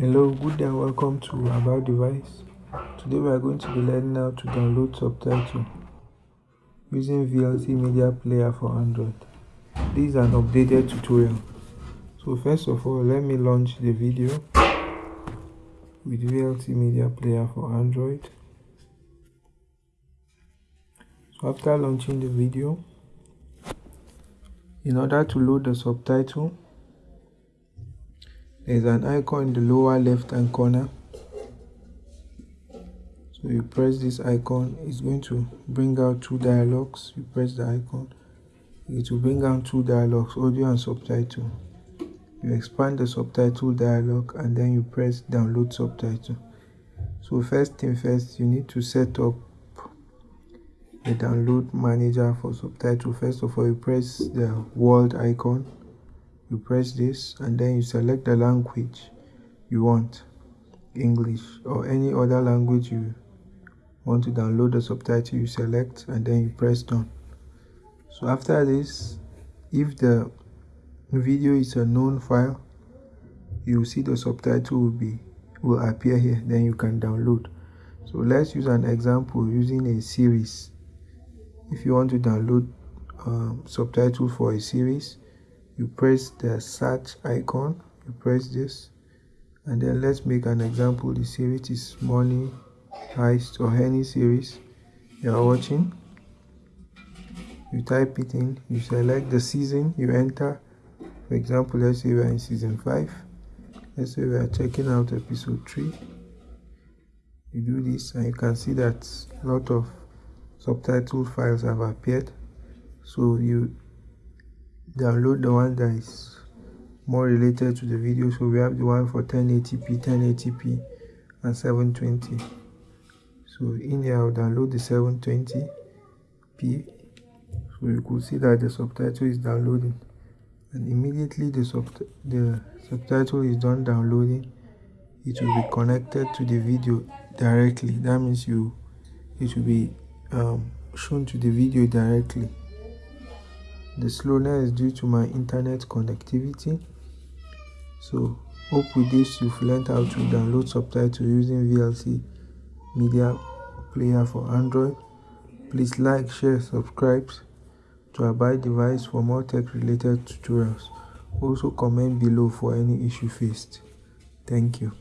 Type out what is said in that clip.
Hello, good and welcome to About Device. Today we are going to be learning how to download subtitle using VLC Media Player for Android. This is an updated tutorial. So first of all, let me launch the video with VLC Media Player for Android. So after launching the video, in order to load the subtitle, there's an icon in the lower left hand corner. So you press this icon it's going to bring out two dialogues. You press the icon it will bring out two dialogues audio and subtitle. You expand the subtitle dialog and then you press download subtitle. So first thing first you need to set up the download manager for subtitle. First of all you press the world icon you press this and then you select the language you want english or any other language you want to download the subtitle you select and then you press done. So after this if the video is a known file you see the subtitle will be will appear here then you can download. So let's use an example using a series. If you want to download um, subtitle for a series you press the search icon you press this and then let's make an example. The series is money heist or any series you are watching. You type it in you select the season you enter. For example let's say we're in season 5 let's say we are checking out episode 3 you do this and you can see that a lot of subtitle files have appeared. So you download the one that is more related to the video. So we have the one for 1080p 1080p and 720 so in here i'll download the 720p so you could see that the subtitle is downloading. And immediately the, sub the subtitle is done downloading it will be connected to the video directly. That means you it will be um, shown to the video directly the slowness is due to my internet connectivity so hope with this you've learned how to download subtitles using vlc media player for android. Please like share subscribe to abide device for more tech related tutorials. Also comment below for any issue faced. Thank you